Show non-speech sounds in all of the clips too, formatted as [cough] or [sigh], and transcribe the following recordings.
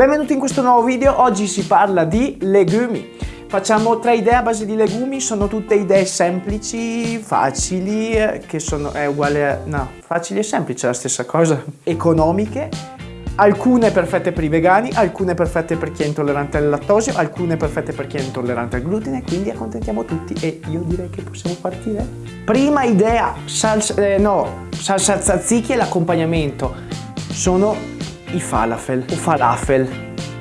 Benvenuti in questo nuovo video, oggi si parla di legumi. Facciamo tre idee a base di legumi, sono tutte idee semplici, facili, eh, che sono, è uguale a, no, facili e semplici è la stessa cosa, economiche, alcune perfette per i vegani, alcune perfette per chi è intollerante al lattosio, alcune perfette per chi è intollerante al glutine, quindi accontentiamo tutti e io direi che possiamo partire. Prima idea, salsa, eh, no, salsa tzatziki e l'accompagnamento. Sono i falafel. O falafel.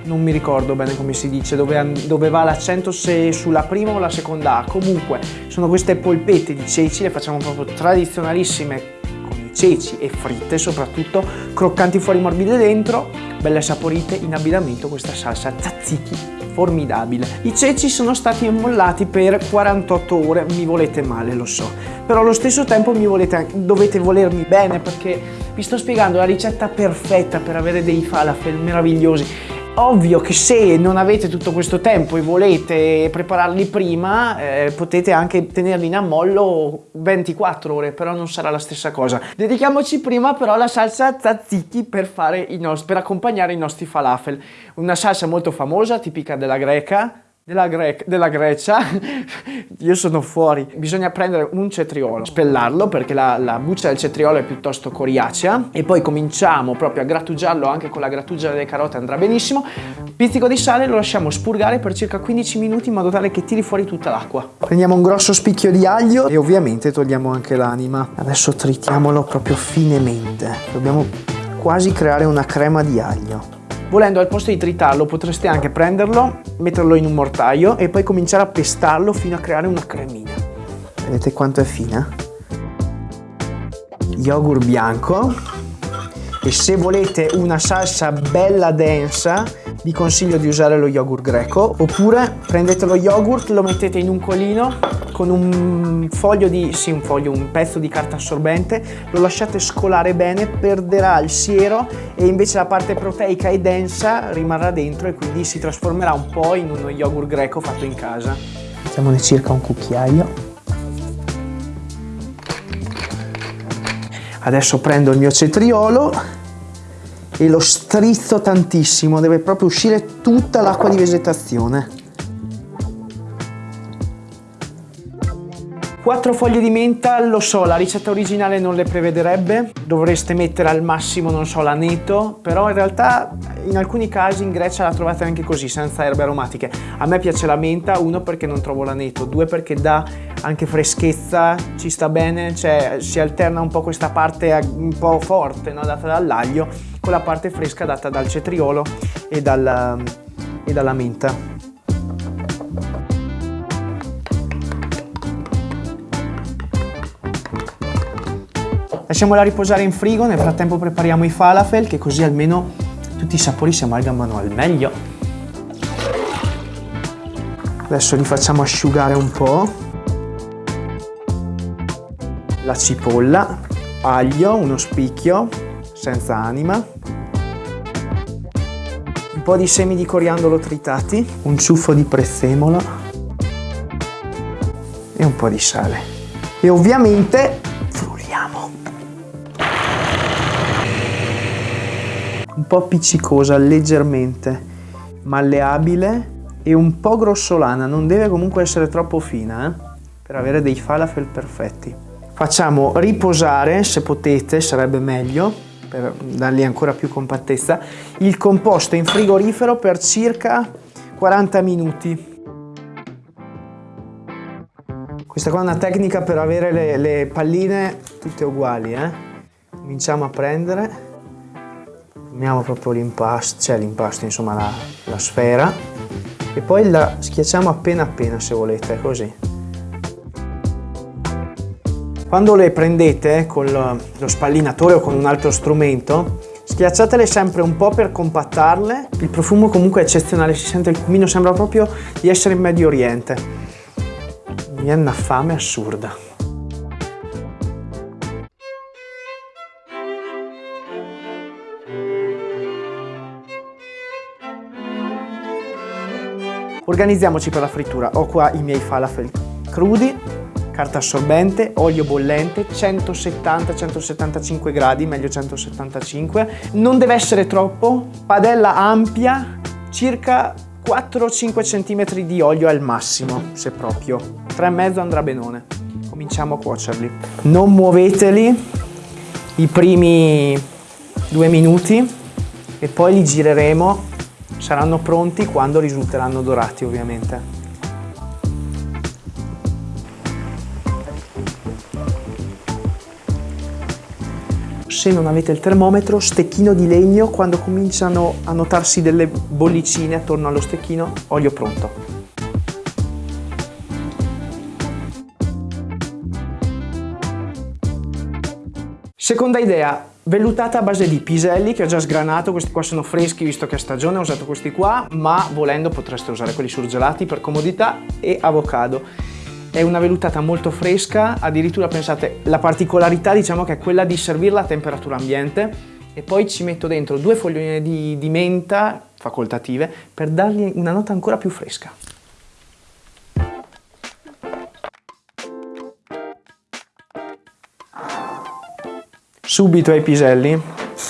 Non mi ricordo bene come si dice, dove, dove va l'accento se sulla prima o la seconda. Comunque, sono queste polpette di ceci, le facciamo proprio tradizionalissime con i ceci e fritte soprattutto, croccanti fuori morbide dentro, belle saporite, in abbinamento questa salsa tzatziki formidabile. I ceci sono stati immollati per 48 ore, mi volete male, lo so, però allo stesso tempo volete, dovete volermi bene perché vi sto spiegando la ricetta perfetta per avere dei falafel meravigliosi Ovvio che se non avete tutto questo tempo e volete prepararli prima, eh, potete anche tenerli in ammollo 24 ore, però non sarà la stessa cosa. Dedichiamoci prima però alla salsa tzatziki per, per accompagnare i nostri falafel. Una salsa molto famosa, tipica della greca, della, Gre della Grecia, [laughs] io sono fuori. Bisogna prendere un cetriolo, spellarlo perché la, la, buccia del cetriolo è piuttosto coriacea e poi cominciamo proprio a grattugiarlo anche con la grattugia delle carote andrà benissimo. Pizzico di sale lo lasciamo spurgare per circa 15 minuti in modo tale che tiri fuori tutta l'acqua. Prendiamo un grosso spicchio di aglio e ovviamente togliamo anche l'anima. Adesso tritiamolo proprio finemente. Dobbiamo quasi creare una crema di aglio. Volendo al posto di tritarlo potreste anche prenderlo, metterlo in un mortaio e poi cominciare a pestarlo fino a creare una cremina. Vedete quanto è fina? Yogurt bianco e se volete una salsa bella densa vi consiglio di usare lo yogurt greco oppure prendete lo yogurt, lo mettete in un colino con un foglio di, sì un foglio, un pezzo di carta assorbente, lo lasciate scolare bene, perderà il siero e invece la parte proteica e densa rimarrà dentro e quindi si trasformerà un po' in uno yogurt greco fatto in casa. Mettiamone circa un cucchiaio. Adesso prendo il mio cetriolo e lo strizzo tantissimo, deve proprio uscire tutta l'acqua di vegetazione. Quattro foglie di menta, lo so, la ricetta originale non le prevederebbe, dovreste mettere al massimo, non so, l'aneto, però in realtà in alcuni casi in Grecia la trovate anche così, senza erbe aromatiche. A me piace la menta, uno perché non trovo l'aneto, due perché dà anche freschezza, ci sta bene, cioè si alterna un po' questa parte un po' forte no, data dall'aglio con la parte fresca data dal cetriolo e, dal, e dalla menta. Lasciamola riposare in frigo, nel frattempo prepariamo i falafel che così almeno tutti i sapori si amalgamano al meglio. Adesso li facciamo asciugare un po'. La cipolla, aglio, uno spicchio, senza anima, un po' di semi di coriandolo tritati, un ciuffo di prezzemolo e un po' di sale. E ovviamente po' appiccicosa leggermente, malleabile e un po' grossolana, non deve comunque essere troppo fina eh? per avere dei falafel perfetti. Facciamo riposare, se potete, sarebbe meglio, per dargli ancora più compattezza, il composto in frigorifero per circa 40 minuti. Questa qua è una tecnica per avere le, le palline tutte uguali. Eh? Cominciamo a prendere, prendiamo proprio l'impasto, cioè l'impasto, insomma la, la sfera, e poi la schiacciamo appena appena se volete, così. Quando le prendete con lo spallinatore o con un altro strumento, schiacciatele sempre un po' per compattarle. Il profumo comunque è eccezionale, si sente il cumino, sembra proprio di essere in Medio Oriente. Mi viene una fame assurda. Organizziamoci per la frittura. Ho qua i miei falafel crudi, carta assorbente, olio bollente, 170-175 gradi, meglio 175. Non deve essere troppo, padella ampia, circa 4-5 cm di olio al massimo, se proprio. 3,5 andrà benone. Cominciamo a cuocerli. Non muoveteli i primi due minuti e poi li gireremo. Saranno pronti quando risulteranno dorati ovviamente. se non avete il termometro, stecchino di legno, quando cominciano a notarsi delle bollicine attorno allo stecchino, olio pronto. Seconda idea, vellutata a base di piselli che ho già sgranato, questi qua sono freschi visto che è stagione, ho usato questi qua, ma volendo potreste usare quelli surgelati per comodità e avocado. È una vellutata molto fresca, addirittura pensate, la particolarità diciamo che è quella di servirla a temperatura ambiente e poi ci metto dentro due foglioline di, di menta facoltative per dargli una nota ancora più fresca. Subito ai piselli,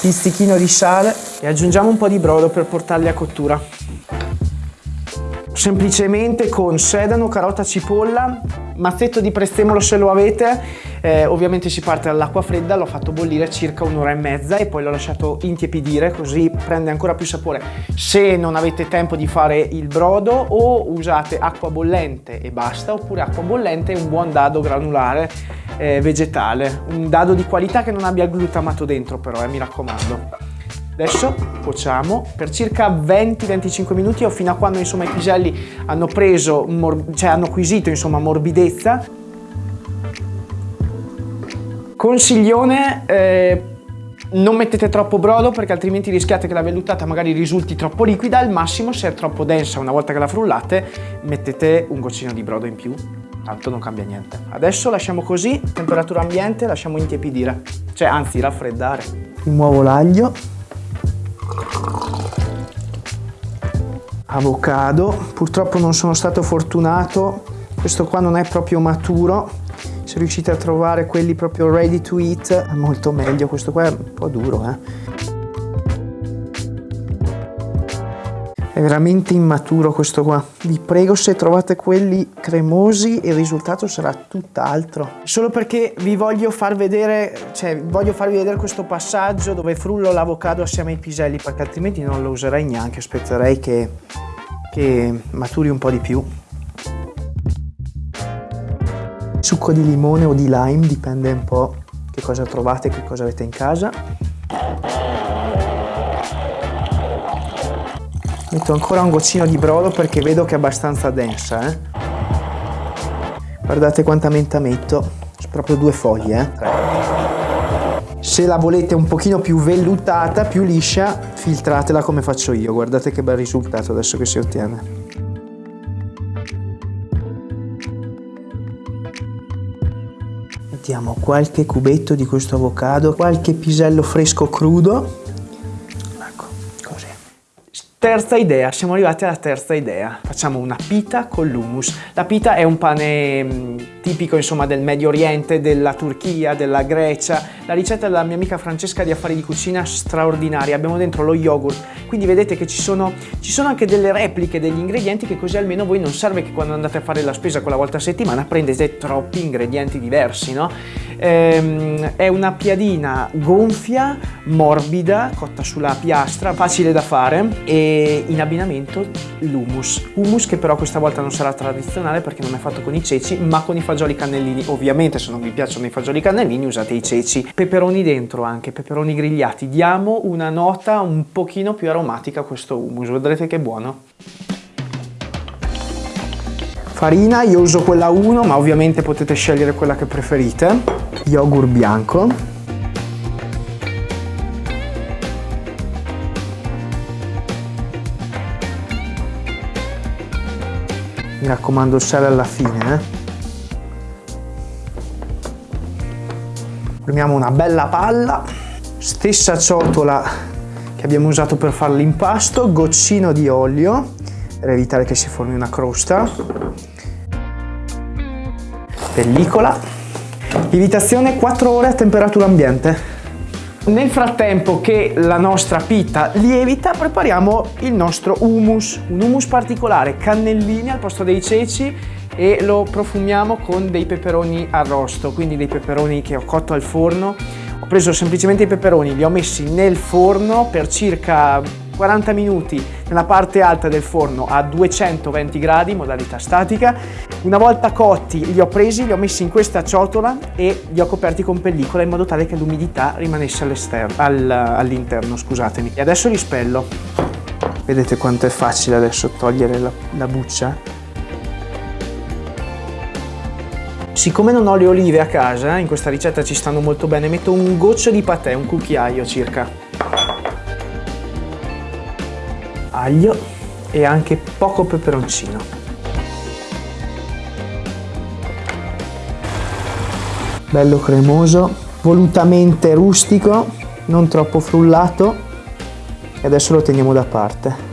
pizzichino di sale e aggiungiamo un po' di brodo per portarli a cottura. Semplicemente con sedano, carota, cipolla, mazzetto di prezzemolo se lo avete, eh, ovviamente si parte dall'acqua fredda, l'ho fatto bollire circa un'ora e mezza e poi l'ho lasciato intiepidire così prende ancora più sapore. Se non avete tempo di fare il brodo o usate acqua bollente e basta oppure acqua bollente e un buon dado granulare eh, vegetale, un dado di qualità che non abbia glutamato dentro però, eh, mi raccomando. Adesso cuociamo per circa 20-25 minuti o fino a quando insomma, i piselli hanno preso, cioè hanno acquisito insomma, morbidezza. Consiglione, eh, non mettete troppo brodo perché altrimenti rischiate che la vellutata magari risulti troppo liquida, al massimo se è troppo densa una volta che la frullate mettete un goccino di brodo in più, tanto non cambia niente. Adesso lasciamo così, temperatura ambiente, lasciamo intiepidire, cioè anzi raffreddare. Rimuovo l'aglio. Avocado. Purtroppo non sono stato fortunato. Questo qua non è proprio maturo. Se riuscite a trovare quelli proprio ready to eat è molto meglio. Questo qua è un po' duro eh È veramente immaturo questo qua. Vi prego se trovate quelli cremosi il risultato sarà tutt'altro. Solo perché vi voglio far vedere, cioè voglio farvi vedere questo passaggio dove frullo l'avocado assieme ai piselli perché altrimenti non lo userei neanche, aspetterei che, che maturi un po' di più. Succo di limone o di lime, dipende un po' che cosa trovate, che cosa avete in casa. Metto ancora un goccino di brodo perché vedo che è abbastanza densa. Eh? Guardate quanta menta metto, proprio due foglie. Eh? Se la volete un pochino più vellutata, più liscia, filtratela come faccio io. Guardate che bel risultato adesso che si ottiene. Mettiamo qualche cubetto di questo avocado, qualche pisello fresco crudo Terza idea, siamo arrivati alla terza idea. Facciamo una pita con l'hummus. La pita è un pane mm, tipico insomma del Medio Oriente, della Turchia, della Grecia. La ricetta della mia amica Francesca di Affari di Cucina straordinaria. Abbiamo dentro lo yogurt, quindi vedete che ci sono, ci sono anche delle repliche degli ingredienti che così almeno voi non serve che quando andate a fare la spesa quella volta a settimana prendete troppi ingredienti diversi, no? Ehm, è una piadina gonfia, morbida, cotta sulla piastra, facile da fare e in abbinamento l'hummus. Hummus che però questa volta non sarà tradizionale perché non è fatto con i ceci ma con i fagioli cannellini. Ovviamente se non vi piacciono i fagioli cannellini usate i ceci. Peperoni dentro anche, peperoni grigliati. Diamo una nota un pochino più aromatica a questo hummus, vedrete che buono. Farina, io uso quella 1 ma ovviamente potete scegliere quella che preferite yogurt bianco mi raccomando il sale alla fine eh. Prendiamo una bella palla stessa ciotola che abbiamo usato per fare l'impasto goccino di olio per evitare che si formi una crosta pellicola. Lievitazione 4 ore a temperatura ambiente. Nel frattempo che la nostra pita lievita prepariamo il nostro hummus, un hummus particolare, cannellini al posto dei ceci e lo profumiamo con dei peperoni arrosto, quindi dei peperoni che ho cotto al forno. Ho preso semplicemente i peperoni, li ho messi nel forno per circa 40 minuti nella parte alta del forno a 220 gradi, modalità statica. Una volta cotti li ho presi, li ho messi in questa ciotola e li ho coperti con pellicola in modo tale che l'umidità rimanesse all'interno, scusatemi. E adesso li spello. Vedete quanto è facile adesso togliere la, la buccia? Siccome non ho le olive a casa, in questa ricetta ci stanno molto bene, metto un goccio di patè, un cucchiaio circa. aglio e anche poco peperoncino. Bello cremoso, volutamente rustico, non troppo frullato e adesso lo teniamo da parte.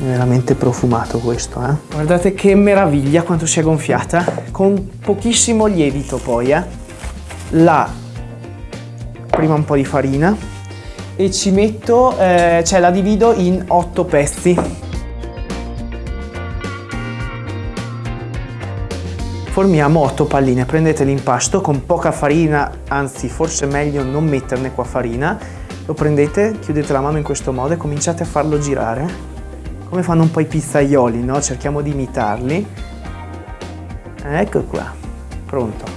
Veramente profumato questo, eh? Guardate che meraviglia quanto si è gonfiata, con pochissimo lievito poi, eh? La prima un po' di farina, e ci metto, eh, cioè la divido in otto pezzi. Formiamo otto palline, prendete l'impasto con poca farina, anzi forse meglio non metterne qua farina, lo prendete, chiudete la mano in questo modo e cominciate a farlo girare, come fanno un po' i pizzaioli, no? Cerchiamo di imitarli. Ecco qua, pronto.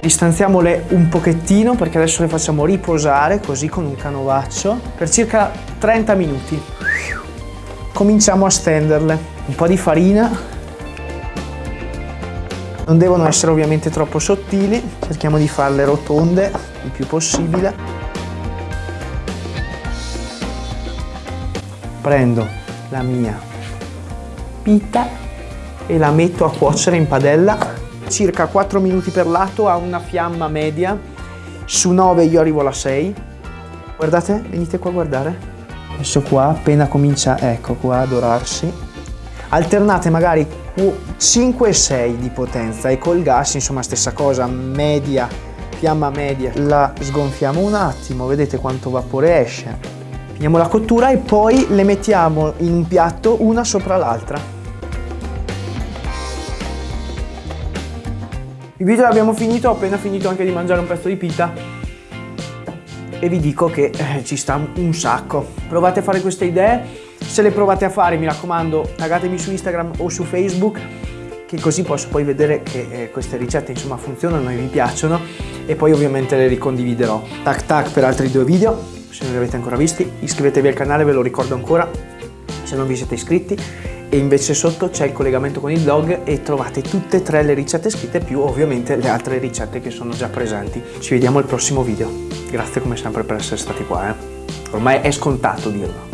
Distanziamole un pochettino perché adesso le facciamo riposare così con un canovaccio per circa 30 minuti. Cominciamo a stenderle. Un po' di farina. Non devono essere ovviamente troppo sottili, cerchiamo di farle rotonde il più possibile. Prendo la mia pita e la metto a cuocere in padella circa 4 minuti per lato a una fiamma media, su 9 io arrivo alla 6. Guardate, venite qua a guardare. Adesso qua appena comincia, ecco qua a dorarsi. Alternate magari 5 e 6 di potenza e col gas insomma stessa cosa, media, fiamma media. La sgonfiamo un attimo, vedete quanto vapore esce. Finiamo la cottura e poi le mettiamo in un piatto una sopra l'altra. Il video l'abbiamo finito, ho appena finito anche di mangiare un pezzo di pita e vi dico che eh, ci sta un sacco. Provate a fare queste idee, se le provate a fare mi raccomando taggatemi su Instagram o su Facebook che così posso poi vedere che eh, queste ricette insomma funzionano e vi piacciono e poi ovviamente le ricondividerò. Tac tac per altri due video, se non li avete ancora visti iscrivetevi al canale, ve lo ricordo ancora se non vi siete iscritti e invece sotto c'è il collegamento con il blog e trovate tutte e tre le ricette scritte più ovviamente le altre ricette che sono già presenti. Ci vediamo al prossimo video. Grazie come sempre per essere stati qua, eh. ormai è scontato dirlo.